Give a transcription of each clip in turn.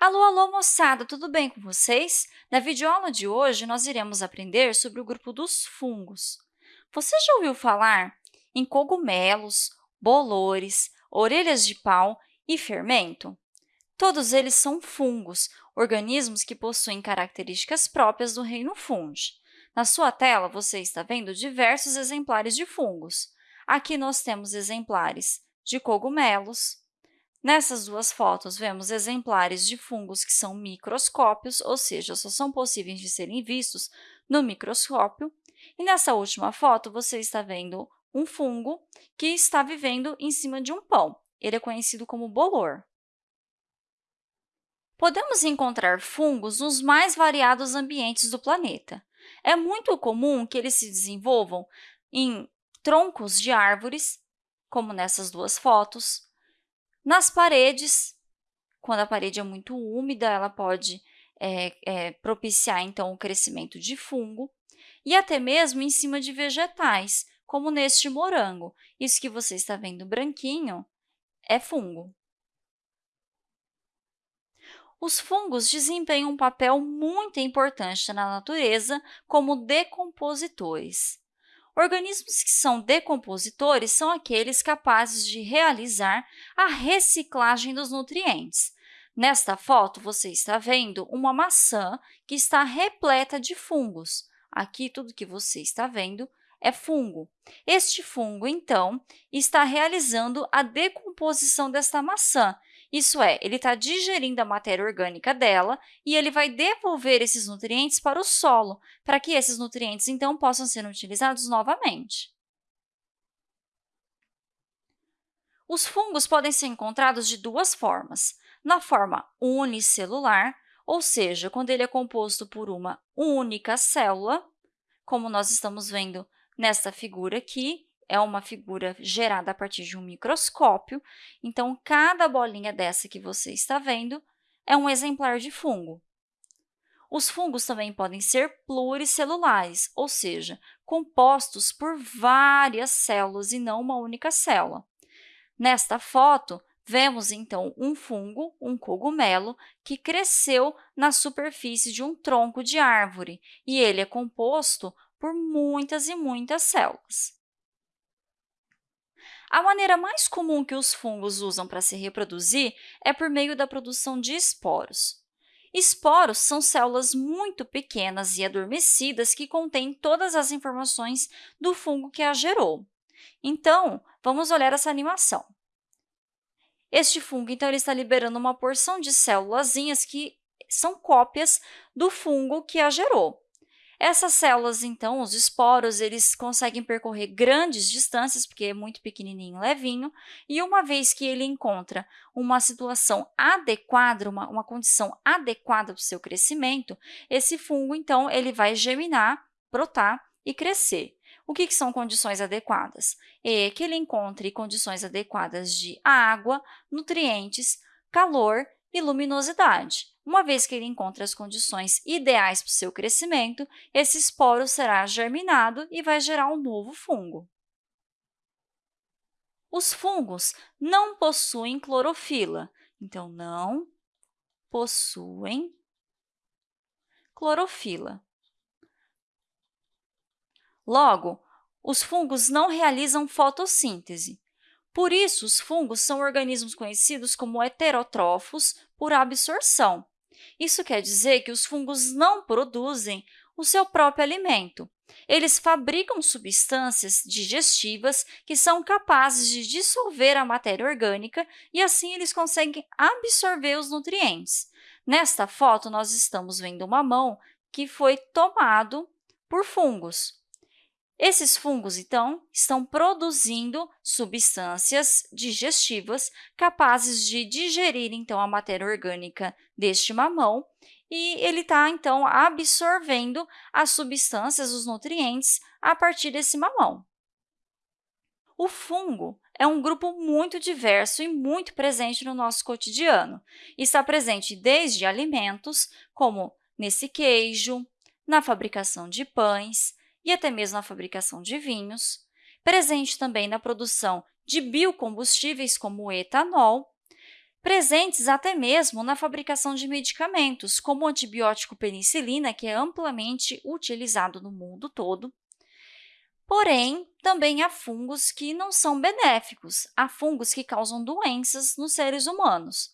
Alô, alô, moçada! Tudo bem com vocês? Na videoaula de hoje, nós iremos aprender sobre o grupo dos fungos. Você já ouviu falar em cogumelos, bolores, orelhas de pau e fermento? Todos eles são fungos, organismos que possuem características próprias do reino fungi. Na sua tela, você está vendo diversos exemplares de fungos. Aqui nós temos exemplares de cogumelos, Nessas duas fotos, vemos exemplares de fungos que são microscópios, ou seja, só são possíveis de serem vistos no microscópio. E nessa última foto, você está vendo um fungo que está vivendo em cima de um pão. Ele é conhecido como bolor. Podemos encontrar fungos nos mais variados ambientes do planeta. É muito comum que eles se desenvolvam em troncos de árvores, como nessas duas fotos, nas paredes, quando a parede é muito úmida, ela pode é, é, propiciar, então, o crescimento de fungo, e até mesmo em cima de vegetais, como neste morango. Isso que você está vendo branquinho é fungo. Os fungos desempenham um papel muito importante na natureza como decompositores. Organismos que são decompositores são aqueles capazes de realizar a reciclagem dos nutrientes. Nesta foto, você está vendo uma maçã que está repleta de fungos. Aqui, tudo que você está vendo é fungo. Este fungo, então, está realizando a decomposição desta maçã, isso é, ele está digerindo a matéria orgânica dela e ele vai devolver esses nutrientes para o solo, para que esses nutrientes, então, possam ser utilizados novamente. Os fungos podem ser encontrados de duas formas. Na forma unicelular, ou seja, quando ele é composto por uma única célula, como nós estamos vendo nesta figura aqui, é uma figura gerada a partir de um microscópio, então, cada bolinha dessa que você está vendo é um exemplar de fungo. Os fungos também podem ser pluricelulares, ou seja, compostos por várias células e não uma única célula. Nesta foto, vemos, então, um fungo, um cogumelo, que cresceu na superfície de um tronco de árvore, e ele é composto por muitas e muitas células. A maneira mais comum que os fungos usam para se reproduzir é por meio da produção de esporos. Esporos são células muito pequenas e adormecidas que contêm todas as informações do fungo que a gerou. Então, vamos olhar essa animação. Este fungo, então, ele está liberando uma porção de células que são cópias do fungo que a gerou. Essas células, então, os esporos, eles conseguem percorrer grandes distâncias, porque é muito pequenininho, levinho, e uma vez que ele encontra uma situação adequada, uma, uma condição adequada para o seu crescimento, esse fungo, então, ele vai germinar, brotar e crescer. O que, que são condições adequadas? É que ele encontre condições adequadas de água, nutrientes, calor e luminosidade. Uma vez que ele encontra as condições ideais para o seu crescimento, esse esporo será germinado e vai gerar um novo fungo. Os fungos não possuem clorofila, então, não possuem clorofila. Logo, os fungos não realizam fotossíntese. Por isso, os fungos são organismos conhecidos como heterótrofos por absorção. Isso quer dizer que os fungos não produzem o seu próprio alimento. Eles fabricam substâncias digestivas que são capazes de dissolver a matéria orgânica e, assim, eles conseguem absorver os nutrientes. Nesta foto, nós estamos vendo uma mão que foi tomado por fungos. Esses fungos, então, estão produzindo substâncias digestivas capazes de digerir, então, a matéria orgânica deste mamão e ele está, então, absorvendo as substâncias, os nutrientes, a partir desse mamão. O fungo é um grupo muito diverso e muito presente no nosso cotidiano. Está presente desde alimentos, como nesse queijo, na fabricação de pães, e até mesmo na fabricação de vinhos, presente também na produção de biocombustíveis como o etanol, presentes até mesmo na fabricação de medicamentos, como o antibiótico penicilina, que é amplamente utilizado no mundo todo. Porém, também há fungos que não são benéficos, há fungos que causam doenças nos seres humanos.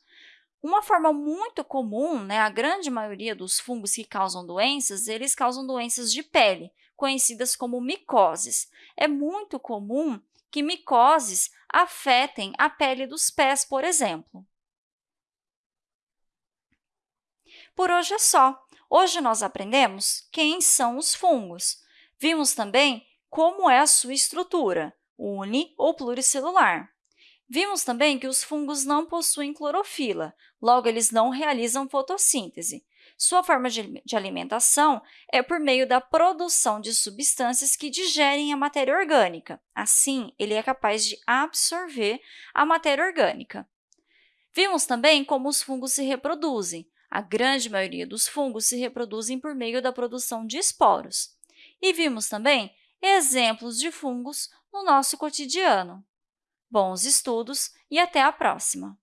Uma forma muito comum, né, a grande maioria dos fungos que causam doenças, eles causam doenças de pele, conhecidas como micoses. É muito comum que micoses afetem a pele dos pés, por exemplo. Por hoje é só. Hoje nós aprendemos quem são os fungos. Vimos também como é a sua estrutura, uni ou pluricelular. Vimos também que os fungos não possuem clorofila, logo, eles não realizam fotossíntese. Sua forma de, alimentação é por meio da produção de substâncias que digerem a matéria orgânica. Assim, ele é capaz de absorver a matéria orgânica. Vimos também como os fungos se reproduzem. A grande maioria dos fungos se reproduzem por meio da produção de esporos. E vimos também exemplos de fungos no nosso cotidiano. Bons estudos e até a próxima!